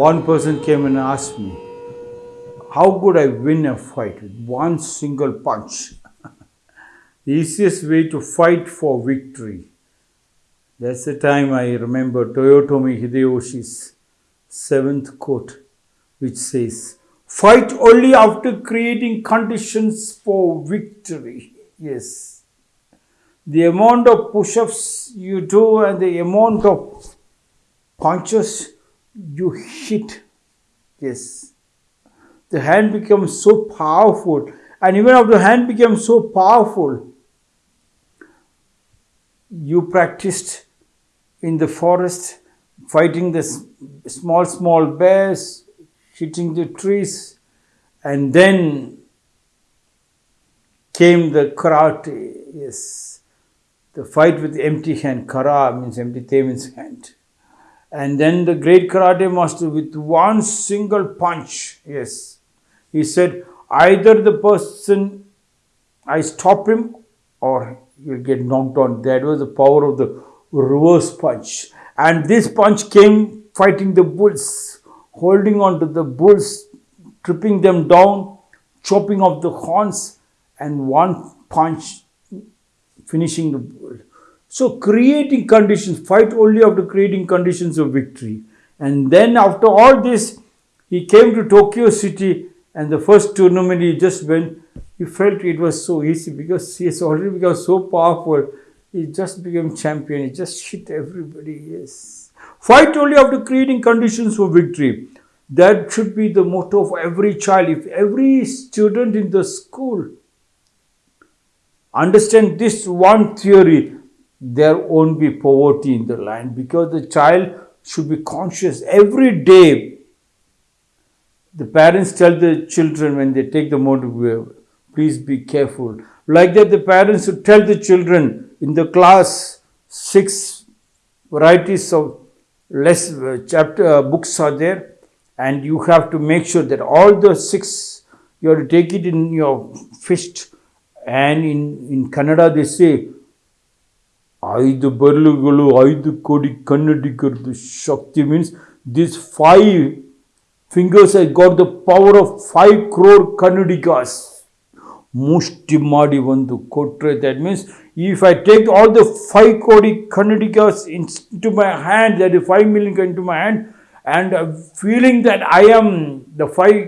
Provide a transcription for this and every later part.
one person came and asked me, How could I win a fight with one single punch? the easiest way to fight for victory. That's the time I remember Toyotomi Hideyoshi's seventh quote, which says, Fight only after creating conditions for victory. Yes. The amount of push ups you do and the amount of punches you hit. Yes. The hand becomes so powerful. And even if the hand becomes so powerful, you practiced in the forest fighting the small, small bears, hitting the trees, and then came the karate. Yes, the fight with empty hand. Kara means empty, te means hand. And then the great karate master with one single punch. Yes, he said, either the person I stop him or he'll get knocked on. That was the power of the reverse punch. And this punch came fighting the bulls, holding on to the bulls, tripping them down, chopping off the horns, and one punch finishing the bull. So, creating conditions, fight only after creating conditions of victory. And then, after all this, he came to Tokyo City, and the first tournament he just went. He felt it was so easy because he has already become so powerful he just became champion. He just hit everybody. Yes. Fight only after creating conditions for victory. That should be the motto of every child. If every student in the school understand this one theory, there won't be poverty in the land because the child should be conscious every day. The parents tell the children when they take the motor, please be careful. Like that, the parents should tell the children, in the class six varieties of less uh, chapter uh, books are there and you have to make sure that all the six you have to take it in your fist and in in kannada they say ಐದು ಬೆರಳುಗಳು ಐದು ಕೋಡಿ ಕನ್ನಡಿಗರದ್ದು ಶಕ್ತಿ means this five fingers I got the power of five crore Kannadigas ಮುಷ್ಟಿ ಮಾಡಿ ಒಂದು ಕೊಟ್ಟರೆ that means if I take all the five Kodi Kannadigas into my hand that is five million into my hand and feeling that I am the five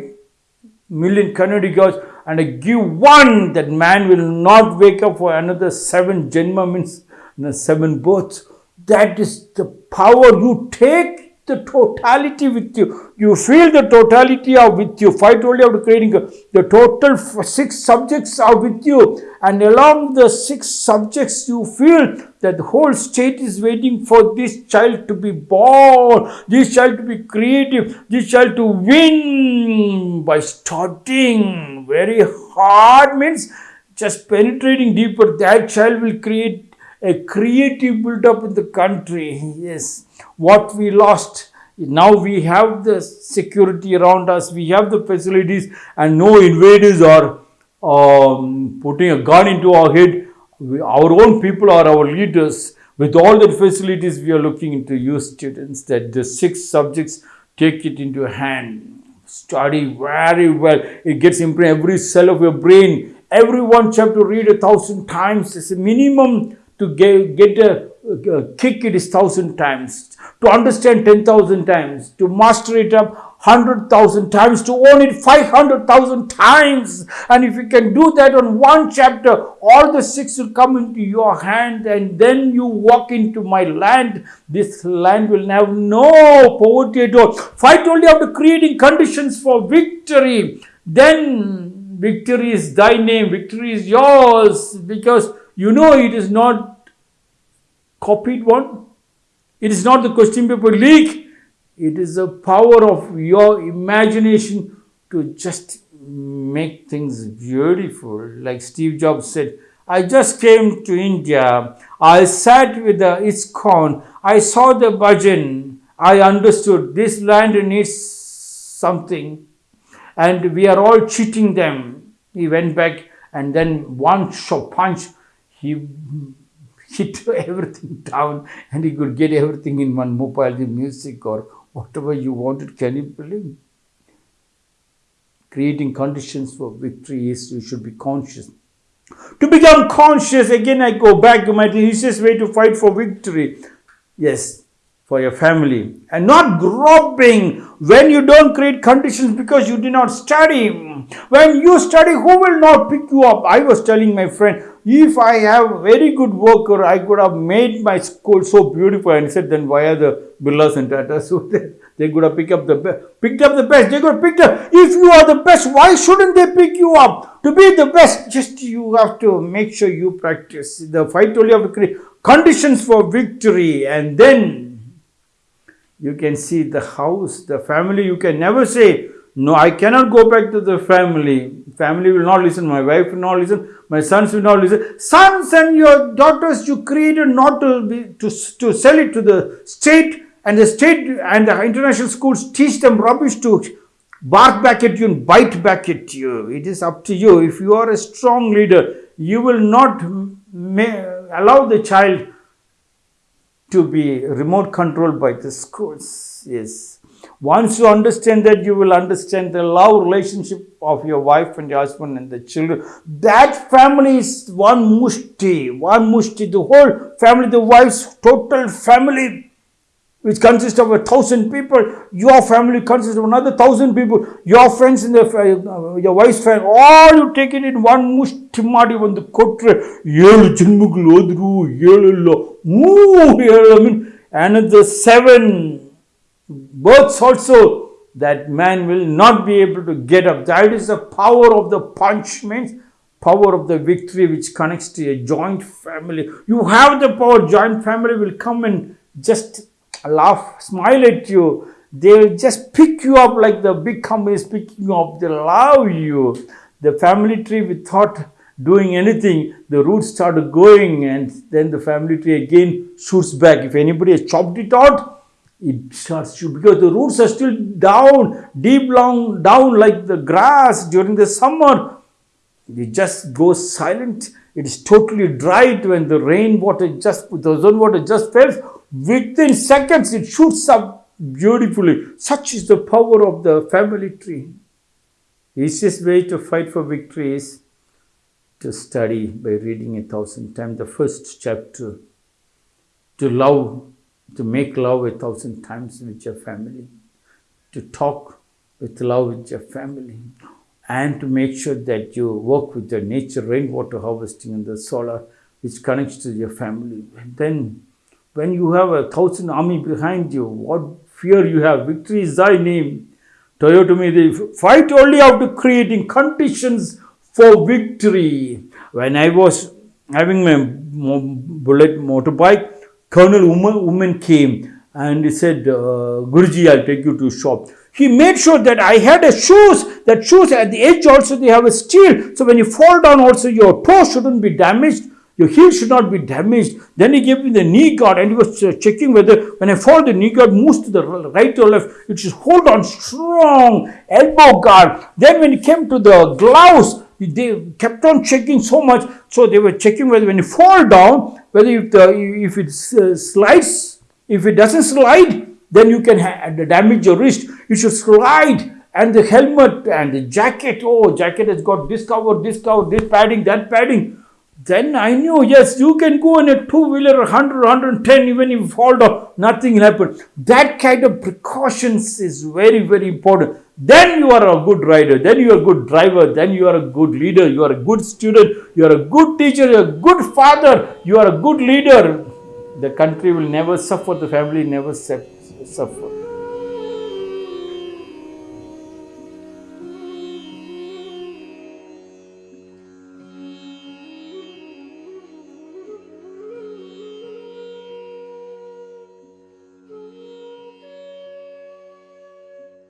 million Kannadigas and I give one that man will not wake up for another seven Janma means 7 births. That is the power you take the totality with you. You feel the totality of with you. Fight only after creating the total six subjects are with you, and along the six subjects, you feel that the whole state is waiting for this child to be born, this child to be creative, this child to win by starting very hard means just penetrating deeper. That child will create a creative build-up in the country. Yes, what we lost. Now we have the security around us, we have the facilities, and no invaders are um, putting a gun into our head. We, our own people are our leaders. With all the facilities, we are looking into you students that the six subjects take it into hand. Study very well. It gets imprinted every cell of your brain. Everyone have to read a thousand times. It's a minimum to get, get a, a kick it is thousand times, to understand 10,000 times, to master it up 100,000 times, to own it 500,000 times. And if you can do that on one chapter, all the six will come into your hand and then you walk into my land. This land will have no poverty at all. Fight only after creating conditions for victory. Then victory is thy name, victory is yours because you know it is not copied one. It is not the question paper leak. It is the power of your imagination to just make things beautiful. Like Steve Jobs said, I just came to India. I sat with the ISKCON. I saw the bhajan. I understood this land needs something. And we are all cheating them. He went back and then one shot punch, he hit everything down and he could get everything in one mobile, the music or whatever you wanted. Can you believe? Creating conditions for victory is you should be conscious. To become conscious, again I go back to my easiest way to fight for victory. Yes, for your family. And not groping when you don't create conditions because you did not study. When you study, who will not pick you up? I was telling my friend, if I have very good worker, I could have made my school so beautiful. And he said, then why are the Birlas and Tata? So they, they could have picked up the best. Picked up the best. They could have picked up. If you are the best, why shouldn't they pick you up? To be the best, just you have to make sure you practice. The fight only to create conditions for victory. And then you can see the house, the family. You can never say, no, I cannot go back to the family. Family will not listen. My wife will not listen. My sons will not listen. Sons and your daughters you created not to be to, to sell it to the state and the state and the international schools teach them rubbish to bark back at you and bite back at you. It is up to you. If you are a strong leader, you will not allow the child to be remote controlled by the schools. Yes. Once you understand that, you will understand the love relationship of your wife and your husband and the children. That family is one mushti, one mushti. The whole family, the wife's total family, which consists of a thousand people. Your family consists of another thousand people. Your friends and the, uh, your wife's friend, all you take it in one mushti ಮಾಡಿ ಒಂದು ಕೊಟ್ರೆ ಏಳು ಜನ್ಮಗಳು ಹೋದ್ರು ಏಳೆಲ್ಲ ಮೂರು ಏಳು I mean another seven births also that man will not be able to get up. That is the power of the punch means power of the victory which connects to a joint family. You have the power, joint family will come and just laugh, smile at you. They'll just pick you up like the big companies picking you up. They love you. The family tree without doing anything, the roots start going and then the family tree again shoots back. If anybody has chopped it out, it starts to because the roots are still down, deep long down like the grass during the summer. It just goes silent. It is totally dried when the rain water just the zone water just falls. Within seconds, it shoots up beautifully. Such is the power of the family tree. Easiest way to fight for victory is to study by reading a thousand times the first chapter. To love, to make love a thousand times with your family. To talk with love with your family. And to make sure that you work with the nature, rainwater harvesting and the solar, which connects to your family. And then when you have a thousand army behind you, what fear you have, victory is thy name. Toyotomi, they fight only after creating conditions for victory. When I was having my bullet motorbike, Colonel Woman, woman came and he said, uh, Guruji, I'll take you to shop. He made sure that I had a shoes. That shoes at the edge also they have a steel. So when you fall down also your toe shouldn't be damaged. Your heel should not be damaged. Then he gave me the knee guard and he was uh, checking whether when I fall the knee guard moves to the right or left. It should hold on strong elbow guard. Then when it came to the gloves, they kept on checking so much. So they were checking whether when you fall down, whether if, the, if it uh, slides, if it doesn't slide, then you can damage your wrist. You should slide and the helmet and the jacket. Oh, jacket has got this cover, this cover, this padding, that padding. Then I knew, yes, you can go in a two wheeler 100, 110, even if you fall down, nothing will happen. That kind of precautions is very, very important. Then you are a good rider, then you are a good driver, then you are a good leader, you are a good student, you are a good teacher, you are a good father, you are a good leader. The country will never suffer, the family never suffer.